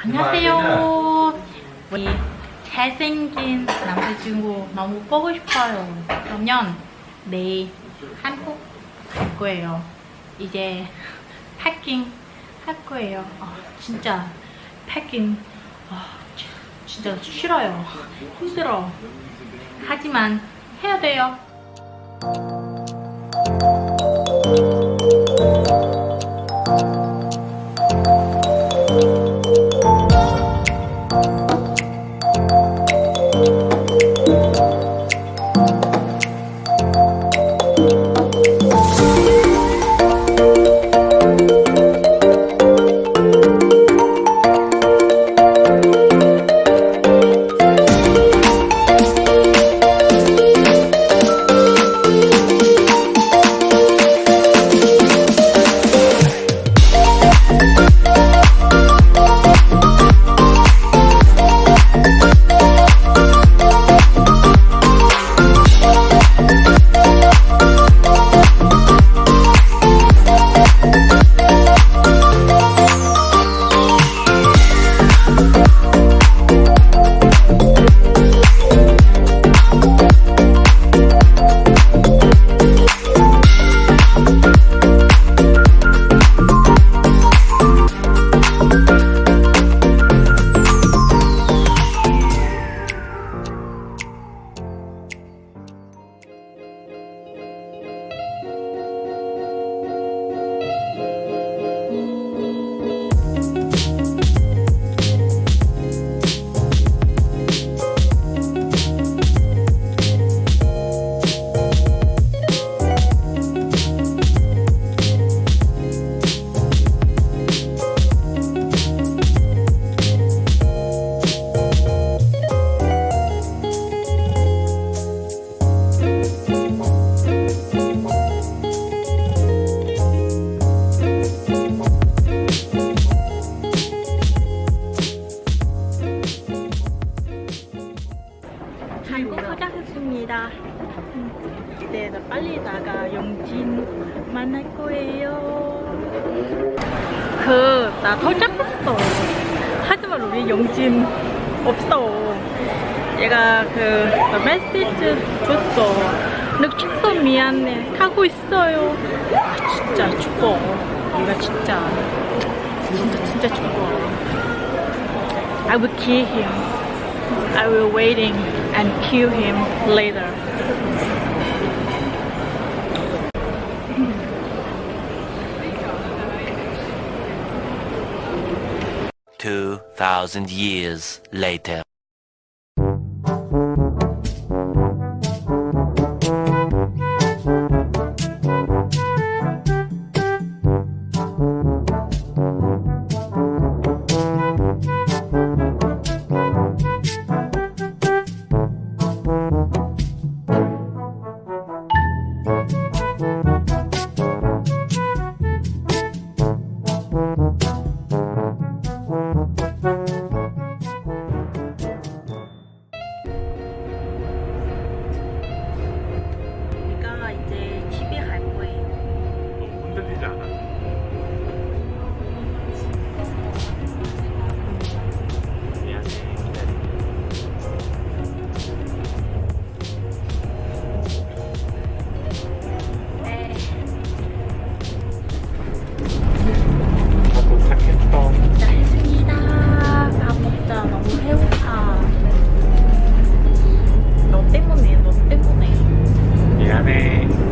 안녕하세요. 우리 잘생긴 남자친구 너무 보고 싶어요. 그러면 내일 한국 갈 거예요. 이제 패킹 할 거예요. 아, 진짜 패킹 아, 지- 진짜 싫어요. 힘들어. 하지만 해야 돼요. 한국 음, 이제 나 빨리 나가 영진 만날 거예요. 그 나 도착했어. 하지만 우리 영진 없어. 얘가 그 메시지 줬어. 늦었어 미안해. 가고 있어요. 아, 진짜 죽어. 얘가 진짜 진짜 진짜 죽어. I will kill him. I will waiting and kill him later. Two thousand years later. 미안해